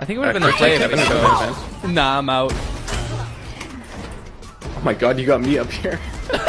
I think it would have been the play if it Nah, I'm out. Oh my god, you got me up here.